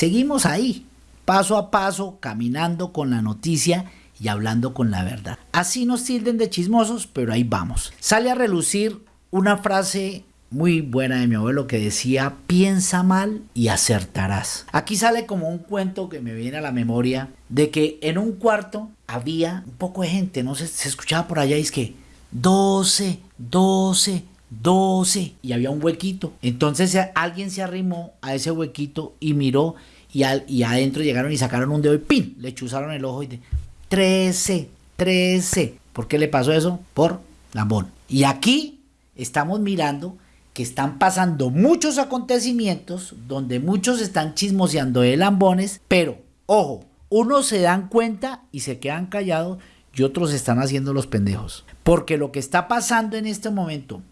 seguimos ahí, paso a paso, caminando con la noticia y hablando con la verdad. Así nos tilden de chismosos, pero ahí vamos. Sale a relucir una frase muy buena de mi abuelo que decía, piensa mal y acertarás. Aquí sale como un cuento que me viene a la memoria de que en un cuarto había un poco de gente, no sé, se escuchaba por allá y es que 12, 12, 12 y había un huequito. Entonces alguien se arrimó a ese huequito y miró y, al, y adentro llegaron y sacaron un dedo y ¡pin! Le chuzaron el ojo y de 13, 13. ¿Por qué le pasó eso? Por lambón. Y aquí estamos mirando que están pasando muchos acontecimientos donde muchos están chismoseando de lambones, pero ojo, unos se dan cuenta y se quedan callados y otros están haciendo los pendejos. Porque lo que está pasando en este momento,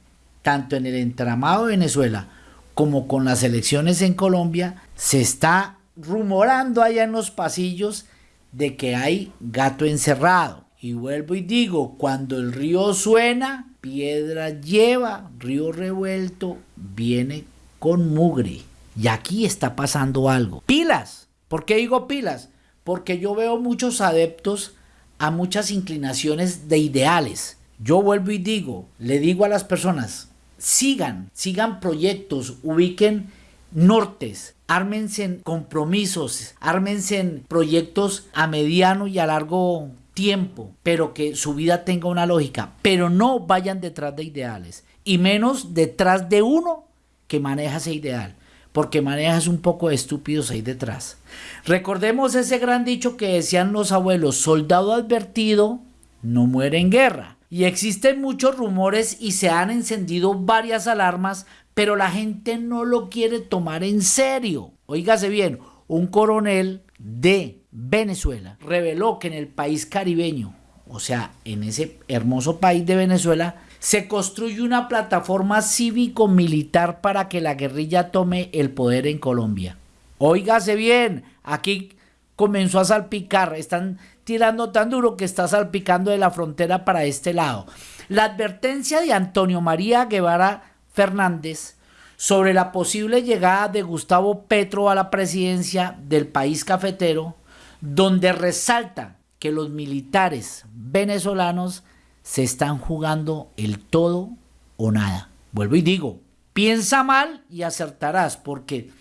tanto en el entramado de Venezuela como con las elecciones en Colombia, se está rumorando allá en los pasillos de que hay gato encerrado. Y vuelvo y digo, cuando el río suena, piedra lleva, río revuelto, viene con mugre. Y aquí está pasando algo. Pilas. ¿Por qué digo pilas? Porque yo veo muchos adeptos a muchas inclinaciones de ideales. Yo vuelvo y digo, le digo a las personas, sigan, sigan proyectos, ubiquen nortes, ármense en compromisos, ármense en proyectos a mediano y a largo tiempo, pero que su vida tenga una lógica, pero no vayan detrás de ideales y menos detrás de uno que maneja ese ideal, porque manejas un poco de estúpidos ahí detrás. Recordemos ese gran dicho que decían los abuelos, soldado advertido no muere en guerra. Y existen muchos rumores y se han encendido varias alarmas, pero la gente no lo quiere tomar en serio. Óigase bien, un coronel de Venezuela reveló que en el país caribeño, o sea, en ese hermoso país de Venezuela, se construye una plataforma cívico-militar para que la guerrilla tome el poder en Colombia. Óigase bien, aquí comenzó a salpicar, están tirando tan duro que está salpicando de la frontera para este lado. La advertencia de Antonio María Guevara Fernández sobre la posible llegada de Gustavo Petro a la presidencia del país cafetero, donde resalta que los militares venezolanos se están jugando el todo o nada. Vuelvo y digo, piensa mal y acertarás, porque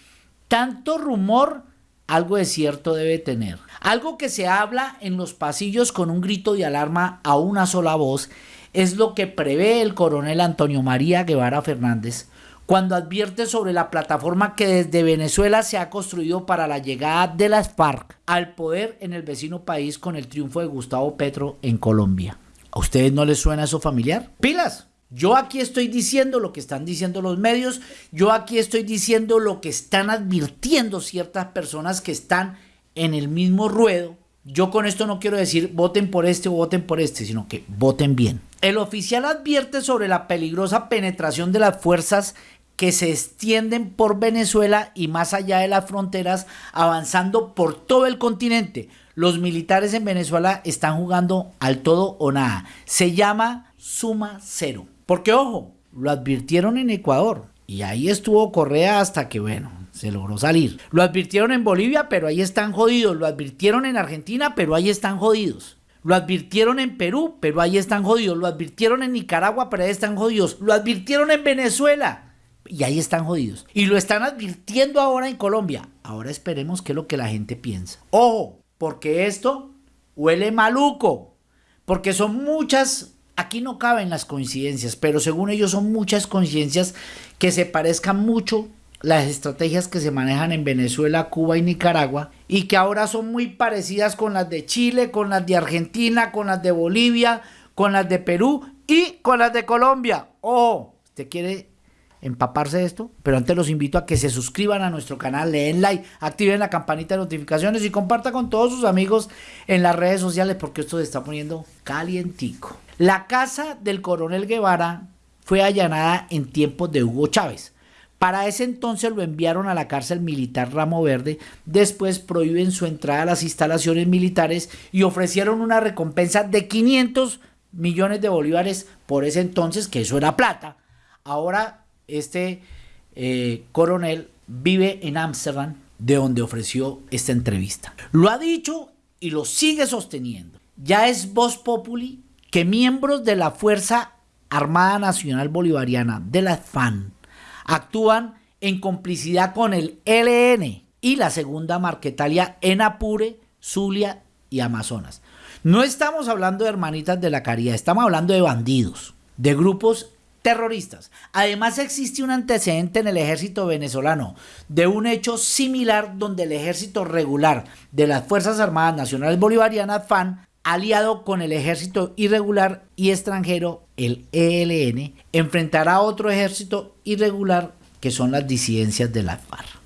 tanto rumor algo de cierto debe tener. Algo que se habla en los pasillos con un grito de alarma a una sola voz es lo que prevé el coronel Antonio María Guevara Fernández cuando advierte sobre la plataforma que desde Venezuela se ha construido para la llegada de las FARC al poder en el vecino país con el triunfo de Gustavo Petro en Colombia. ¿A ustedes no les suena eso familiar? ¡Pilas! Yo aquí estoy diciendo lo que están diciendo los medios, yo aquí estoy diciendo lo que están advirtiendo ciertas personas que están en el mismo ruedo. Yo con esto no quiero decir voten por este o voten por este, sino que voten bien. El oficial advierte sobre la peligrosa penetración de las fuerzas que se extienden por Venezuela y más allá de las fronteras, avanzando por todo el continente. Los militares en Venezuela están jugando al todo o nada. Se llama suma cero. Porque ojo, lo advirtieron en Ecuador y ahí estuvo Correa hasta que, bueno, se logró salir. Lo advirtieron en Bolivia, pero ahí están jodidos. Lo advirtieron en Argentina, pero ahí están jodidos. Lo advirtieron en Perú, pero ahí están jodidos. Lo advirtieron en Nicaragua, pero ahí están jodidos. Lo advirtieron en Venezuela y ahí están jodidos. Y lo están advirtiendo ahora en Colombia. Ahora esperemos qué es lo que la gente piensa. Ojo, porque esto huele maluco. Porque son muchas, aquí no caben las coincidencias, pero según ellos son muchas coincidencias que se parezcan mucho las estrategias que se manejan en Venezuela, Cuba y Nicaragua y que ahora son muy parecidas con las de Chile, con las de Argentina, con las de Bolivia, con las de Perú y con las de Colombia. Ojo, usted quiere empaparse de esto, pero antes los invito a que se suscriban a nuestro canal, le den like, activen la campanita de notificaciones y compartan con todos sus amigos en las redes sociales porque esto se está poniendo calientico. La casa del coronel Guevara fue allanada en tiempos de Hugo Chávez. Para ese entonces lo enviaron a la cárcel militar Ramo Verde, después prohíben su entrada a las instalaciones militares y ofrecieron una recompensa de 500 millones de bolívares por ese entonces, que eso era plata. Ahora este eh, coronel vive en Ámsterdam de donde ofreció esta entrevista. Lo ha dicho y lo sigue sosteniendo. Ya es voz populi que miembros de la Fuerza Armada Nacional Bolivariana, de la FAN, actúan en complicidad con el LN y la segunda Marquetalia en Apure, Zulia y Amazonas. No estamos hablando de hermanitas de la caridad, estamos hablando de bandidos, de grupos terroristas. Además existe un antecedente en el ejército venezolano de un hecho similar donde el ejército regular de las Fuerzas Armadas Nacionales Bolivarianas FAN aliado con el ejército irregular y extranjero, el ELN, enfrentará a otro ejército irregular que son las disidencias de la FARC.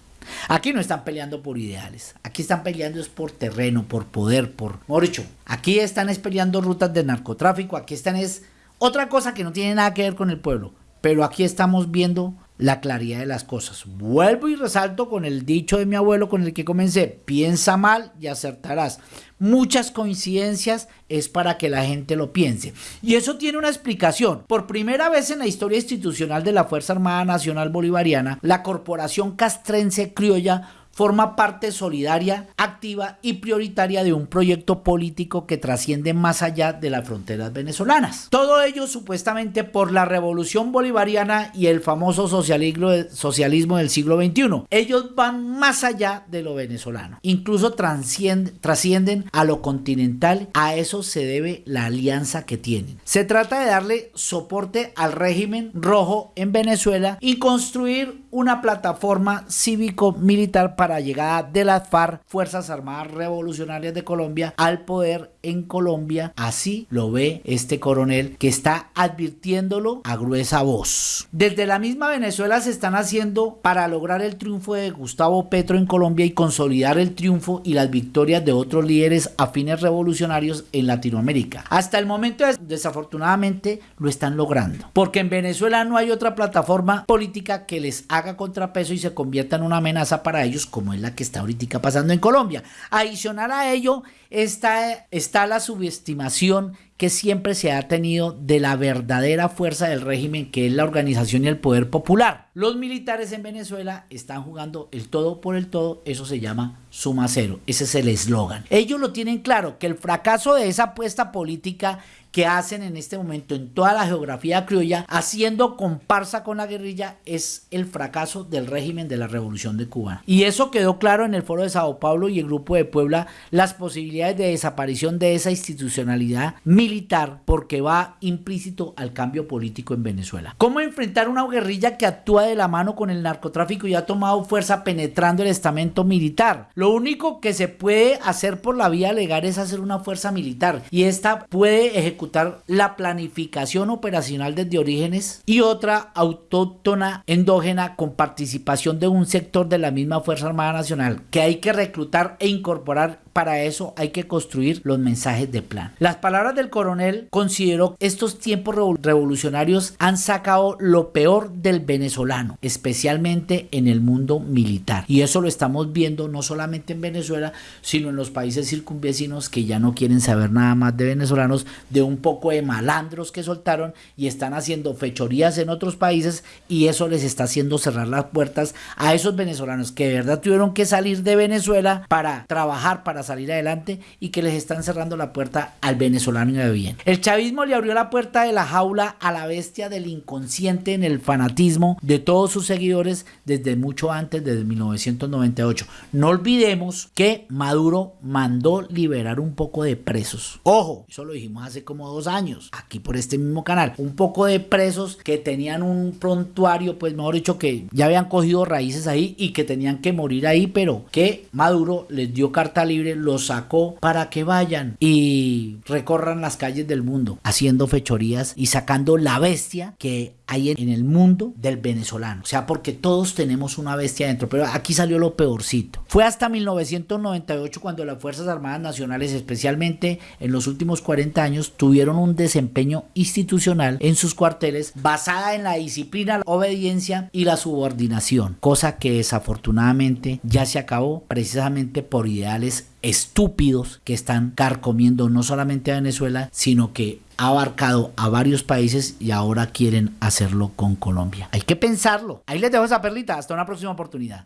Aquí no están peleando por ideales, aquí están peleando es por terreno, por poder, por... Mejor aquí están es peleando rutas de narcotráfico, aquí están es otra cosa que no tiene nada que ver con el pueblo, pero aquí estamos viendo la claridad de las cosas. Vuelvo y resalto con el dicho de mi abuelo con el que comencé, piensa mal y acertarás. Muchas coincidencias es para que la gente lo piense. Y eso tiene una explicación. Por primera vez en la historia institucional de la Fuerza Armada Nacional Bolivariana, la Corporación Castrense Criolla forma parte solidaria, activa y prioritaria de un proyecto político que trasciende más allá de las fronteras venezolanas. Todo ello supuestamente por la revolución bolivariana y el famoso socialismo, del siglo XXI. Ellos van más allá de lo venezolano. Incluso trascienden a lo continental. A eso se debe la alianza que tienen. Se trata de darle soporte al régimen rojo en Venezuela y construir una plataforma cívico-militar para llegada de las FARC, Fuerzas Armadas Revolucionarias de Colombia, al poder en Colombia. Así lo ve este coronel que está advirtiéndolo a gruesa voz. Desde la misma Venezuela se están haciendo para lograr el triunfo de Gustavo Petro en Colombia y consolidar el triunfo y las victorias de otros líderes afines revolucionarios en Latinoamérica. Hasta el momento desafortunadamente lo están logrando. Porque en Venezuela no hay otra plataforma política que les haga contrapeso y se convierta en una amenaza para ellos como es la que está ahorita pasando en Colombia. Adicional a ello está, está la subestimación que siempre se ha tenido de la verdadera fuerza del régimen que es la organización y el poder popular. Los militares en Venezuela están jugando el todo por el todo, eso se llama suma cero, ese es el eslogan. Ellos lo tienen claro, que el fracaso de esa apuesta política que hacen en este momento en toda la geografía criolla, haciendo comparsa con la guerrilla, es el fracaso del régimen de la Revolución de Cuba. Y eso quedó claro en el foro de Sao Paulo y el grupo de Puebla, las posibilidades de desaparición de esa institucionalidad militar porque va implícito al cambio político en Venezuela. ¿Cómo enfrentar una guerrilla que actúa de la mano con el narcotráfico y ha tomado fuerza penetrando el estamento militar? Lo único que se puede hacer por la vía legal es hacer una fuerza militar y esta puede ejecutar la planificación operacional desde orígenes y otra autóctona endógena con participación de un sector de la misma Fuerza Armada Nacional que hay que reclutar e incorporar para eso hay que construir los mensajes de plan. Las palabras del coronel consideró estos tiempos revolucionarios han sacado lo peor del venezolano, especialmente en el mundo militar. Y eso lo estamos viendo no solamente en Venezuela, sino en los países circunvecinos que ya no quieren saber nada más de venezolanos, de un poco de malandros que soltaron y están haciendo fechorías en otros países y eso les está haciendo cerrar las puertas a esos venezolanos que de verdad tuvieron que salir de Venezuela para trabajar, para salir adelante y que les están cerrando la puerta al venezolano de bien. El chavismo le abrió la puerta de la jaula a la bestia del inconsciente en el fanatismo de todos sus seguidores desde mucho antes, desde 1998. No olvidemos que Maduro mandó liberar un poco de presos. Ojo, eso lo dijimos hace como dos años, aquí por este mismo canal. Un poco de presos que tenían un prontuario, pues mejor dicho, que ya habían cogido raíces ahí y que tenían que morir ahí, pero que Maduro les dio carta libre los sacó para que vayan y recorran las calles del mundo haciendo fechorías y sacando la bestia que hay en el mundo del venezolano. O sea, porque todos tenemos una bestia dentro, pero aquí salió lo peorcito. Fue hasta 1998 cuando las Fuerzas Armadas Nacionales, especialmente en los últimos 40 años, tuvieron un desempeño institucional en sus cuarteles basada en la disciplina, la obediencia y la subordinación, cosa que desafortunadamente ya se acabó precisamente por ideales estúpidos que están carcomiendo no solamente a Venezuela, sino que ha abarcado a varios países y ahora quieren hacerlo con Colombia. Hay que pensarlo. Ahí les dejo esa perlita. Hasta una próxima oportunidad.